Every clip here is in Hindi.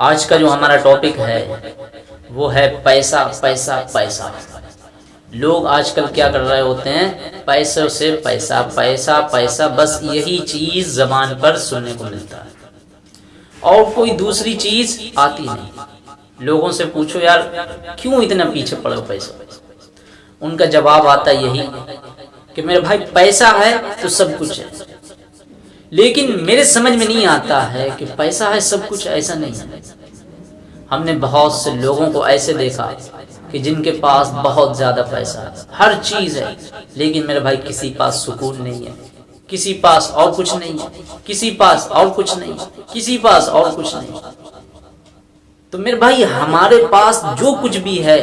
आज का जो हमारा टॉपिक है, वो है पैसा पैसा पैसा। लोग आजकल क्या कर रहे होते हैं, पैसों से पैसा पैसा पैसा, बस यही चीज़ जबान पर सुनने को मिलता है। और कोई दूसरी चीज़ आती नहीं। लोगों से पूछो, यार, क्यों इतना पीछे पड़ो पैसा? उनका जवाब आता यही कि, मेरे भाई, पैसा है तो सब कुछ है। लेकिन मेरे समझ में नहीं आता है कि पैसा है, सब कुछ ऐसा नहीं है। हमने बहुत से लोगों को ऐसे देखा कि जिनके पास बहुत ज़्यादा पैसा है। हर चीज़ है, लेकिन मेरे भाई, किसी पास सुकून नहीं है। किसी पास और कुछ नहीं है। किसी पास और कुछ नहीं किसी पास और कुछ नहीं तो मेरे भाई, हमारे पास जो कुछ भी है,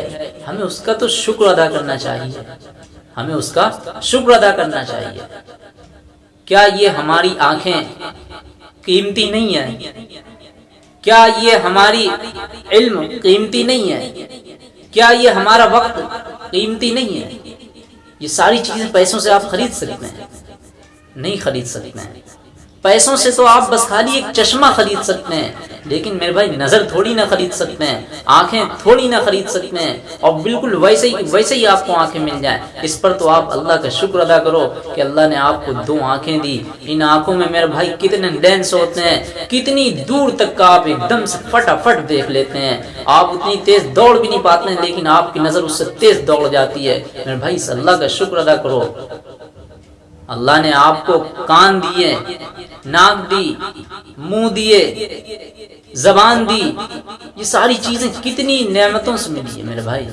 हमें उसका तो शुक्र अदा करना चाहिए। हमें उसका शुक्र अदा करना चाहिए। क्या ये हमारी आँखें कीमती नहीं है? क्या ये हमारी इल्म कीमती नहीं है? क्या ये हमारा वक्त कीमती नहीं है? ये सारी चीज़ें पैसों से आप खरीद सकते हैं। नहीं खरीद सकते हैं। पैसों से तो आप बस खाली एक चश्मा खरीद सकते हैं, लेकिन मेरे भाई नज़र थोड़ी ना खरीद सकते हैं, आँखें थोड़ी ना खरीद सकते हैं, और बिल्कुल वैसे ही वैसे ही आपको आँखें मिल जाए। इस पर तो आप अल्लाह का शुक्र अदा करो कि अल्लाह ने आपको दो आँखें दी। इन आँखों में मेरे भाई कितने लेंस होते हैं, कितनी दूर तक का आप एकदम से फटाफट देख लेते हैं। आप उतनी तेज दौड़ भी नहीं पाते हैं, लेकिन आपकी नज़र उससे तेज दौड़ जाती है। मेरे भाई अल्लाह का शुक्र अदा करो। अल्लाह ने आपको कान दिए, नाक दी, मुँह दिए, जबान दी। ये सारी चीज़ें कितनी नेमतों से मिली है मेरे भाई।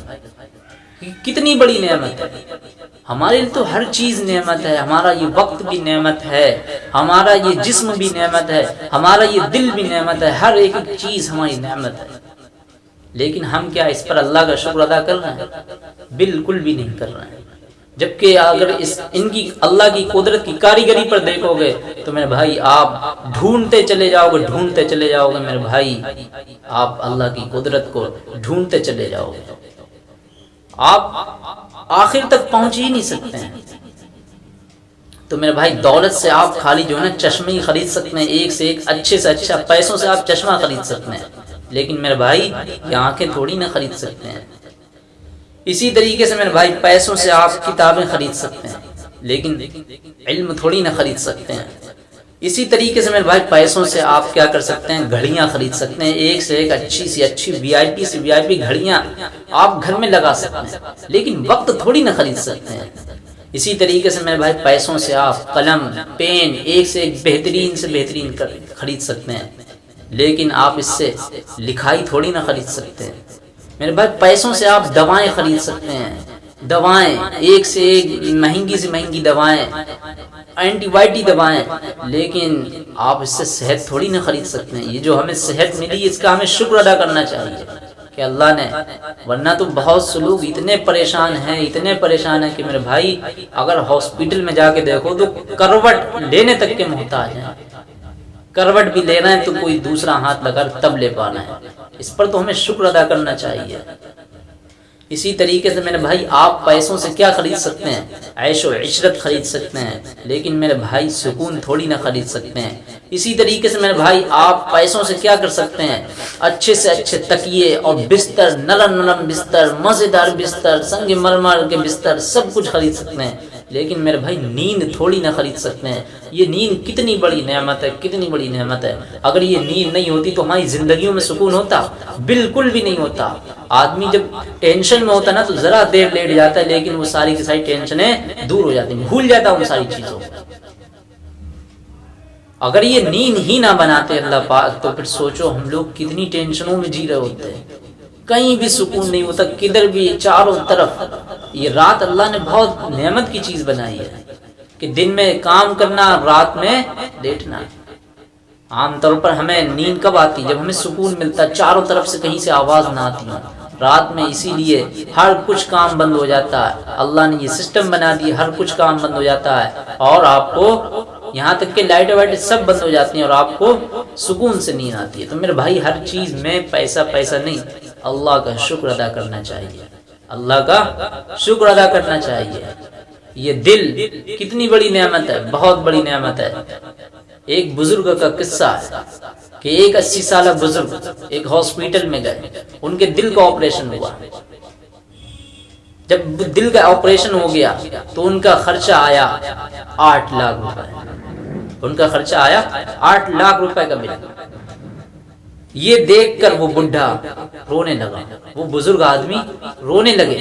कितनी बड़ी नेमत है। हमारे लिए तो हर चीज़ नेमत है। हमारा ये वक्त भी नेमत है। हमारा ये जिस्म भी नेमत है। हमारा ये दिल भी नेमत है। हर एक चीज़ हमारी नेमत है। लेकिन हम क्या इस पर अल्लाह का शुक्र अदा कर रहे हैं? बिल्कुल भी नहीं कर रहे हैं। जबकि अगर इस इनकी अल्लाह की कुदरत की कारीगरी पर देखोगे तो मेरे भाई, आप ढूंढते चले जाओगे, ढूंढते चले जाओगे, मेरे भाई, आप अल्लाह की कुदरत को ढूंढते चले जाओगे। आप आखिर तक पहुँच ही नहीं सकते हैं। तो मेरे भाई, दौलत से आप खाली जो है ना, चश्मे ही खरीद सकते हैं, एक से एक अच्छे से अच्छा पैसों से आप चश्मा खरीद सकते हैं। लेकिन मेरे भाई, ये आँखें थोड़ी ना खरीद सकते हैं। इसी तरीके से मेरे भाई पैसों से आप किताबें खरीद सकते हैं, लेकिन इल्म थोड़ी ना खरीद सकते हैं। इसी तरीके से मेरे भाई पैसों से आप क्या कर सकते हैं, घड़ियाँ खरीद सकते हैं, एक से एक अच्छी सी अच्छी वीआईपी से वीआईपी घड़ियाँ आप घर में लगा सकते हैं, लेकिन वक्त थोड़ी ना खरीद सकते हैं। इसी तरीके से मेरे भाई पैसों से आप कलम, पेन, एक से एक बेहतरीन से बेहतरीन खरीद सकते हैं, लेकिन आप इससे लिखाई थोड़ी ना खरीद सकते हैं। मेरे भाई पैसों से आप दवाएँ खरीद सकते हैं। दवाएँ, एक से एक, महँगी से महँगी दवाएँ एंटीबायोटिक दवाएँ। लेकिन आप इससे सेहत थोड़ी ना खरीद सकते हैं। ये जो हमें सेहत मिली, इसका हमें शुक्र अदा करना चाहिए कि अल्लाह ने, वरना तो बहुत से लोग इतने परेशान हैं, इतने परेशान हैं कि मेरे भाई, अगर हॉस्पिटल में जाके देखो तो करवट लेने तक के मोहताज हैं। करवट भी लेना है तो कोई दूसरा हाथ लगा तब ले पाना है। इस पर तो हमें शुक्र अदा करना चाहिए। इसी तरीके से मेरे भाई, आप पैसों से क्या खरीद सकते हैं? ऐशो इशरत खरीद सकते हैं, लेकिन मेरे भाई सुकून थोड़ी ना खरीद सकते हैं। इसी तरीके से मेरे भाई, आप पैसों से क्या कर सकते हैं? अच्छे से अच्छे तकिए और बिस्तर नरम नरम बिस्तर, मज़ेदार बिस्तर संग मरमर के बिस्तर, सब कुछ खरीद सकते हैं। लेकिन मेरे भाई, नींद थोड़ी ना खरीद सकते हैं। ये नींद कितनी बड़ी नेमत है, कितनी बड़ी नेमत है। अगर ये नींद नहीं होती तो हमारी ज़िंदगी में सुकून होता, बिल्कुल भी नहीं होता। आदमी जब टेंशन में होता ना तो जरा देर लेट जाता है, लेकिन वो सारी की सारी टेंशनें दूर हो जाती भूल जाता उन सारी चीज़ों अगर ये नींद ही ना बनाते अल्लाह पाक तो फिर सोचो हम लोग कितनी टेंशनों में जी रहे होते हैं। कहीं भी सुकून नहीं होता, किधर भी, चारों तरफ़। ये रात अल्लाह ने बहुत नेमत की चीज़ बनाई है कि दिन में काम करना, रात में लेटना। आमतौर पर हमें नींद कब आती जब हमें सुकून मिलता चारों तरफ़ से कहीं से आवाज़ ना आती हो। रात में इसीलिए हर कुछ काम बंद हो जाता है। अल्लाह ने ये सिस्टम बना दिया, हर कुछ काम बंद हो जाता है। और आपको यहाँ तक के लाइट वाइट सब बंद हो जाती हैं और आपको सुकून से नींद आती है। तो मेरे भाई, हर चीज़ में पैसा पैसा नहीं, अल्लाह का शुक्र अदा करना चाहिए। अल्लाह का शुक्र अदा करना चाहिए। ये दिल कितनी बड़ी नेमत है, बहुत बड़ी नेमत है। एक बुज़ुर्ग का किस्सा कि एक अस्सी साल बुज़ुर्ग एक हॉस्पिटल में गए, उनके दिल का ऑपरेशन हुआ। जब दिल का ऑपरेशन हो गया तो उनका खर्चा आया आठ लाख रुपए। उनका खर्चा आया आठ लाख रुपए का बिल। ये देखकर वो बुढ़ा रोने लगा। वो बुज़ुर्ग आदमी रोने लगे।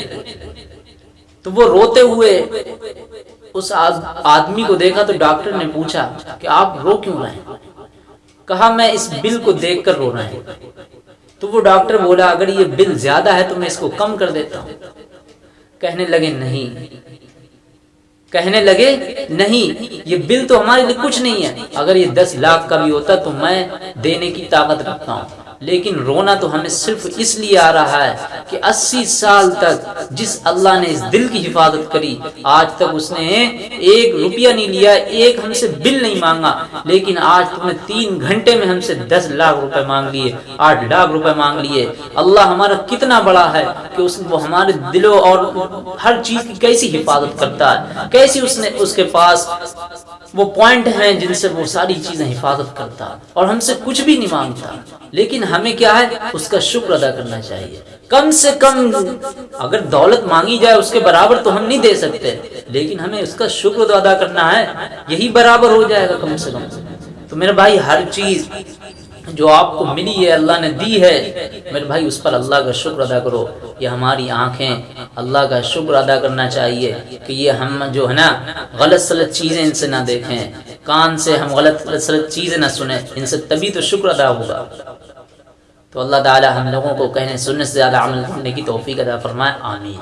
तो वो रोते हुए उस आदमी को देखा तो डॉक्टर ने पूछा कि आप रो क्यों रहे हैं? कहा, मैं इस बिल को देखकर रो रहा हूँ। तो वो डॉक्टर बोला, अगर ये बिल ज़्यादा है तो मैं इसको कम कर देता हूँ। कहने लगे, नहीं कहने लगे, नहीं, ये बिल तो हमारे लिए कुछ नहीं है। अगर ये दस लाख का भी होता तो मैं देने की ताकत रखता हूँ। लेकिन रोना तो हमें सिर्फ़ इसलिए आ रहा है कि 80 साल तक जिस अल्लाह ने इस दिल की हिफाजत करी, आज तक उसने एक रुपया नहीं लिया, एक हमसे बिल नहीं मांगा। लेकिन आज तुमने तीन घंटे में हमसे दस लाख रुपए मांग लिए, आठ लाख रुपए मांग लिए। अल्लाह हमारा कितना बड़ा है कि उस, वो हमारे दिलों और हर चीज़ की कैसी हिफाजत करता है। कैसी उसने उसके पास वो पॉइंट हैं जिनसे वो सारी चीज़ें हिफाजत करता और हमसे कुछ भी नहीं माँगता। लेकिन हमें क्या है? उसका शुक्र अदा करना चाहिए। कम से कम अगर दौलत मांगी जाए उसके बराबर तो हम नहीं दे सकते। लेकिन हमें उसका शुक्र अदा करना है, यही बराबर हो जाएगा कम से कम। तो मेरे भाई, हर चीज़ जो आपको मिली है, अल्लाह ने दी है, मेरे भाई, उस पर अल्लाह का शुक्र अदा करो। ये हमारी आँखें, अल्लाह का शुक्र अदा करना चाहिए कि ये हम जो है ना गलत सलत चीज़ें इनसे ना देखें। कान से हम गलत सलत चीज़ें ना सुने। इनसे तभी तो शुक्र अदा होगा। तो अल्लाह ताला हम लोगों को कहने, सुनने से ज़्यादा अमल करने की तोफ़ी अदा फरमाए। आमीन।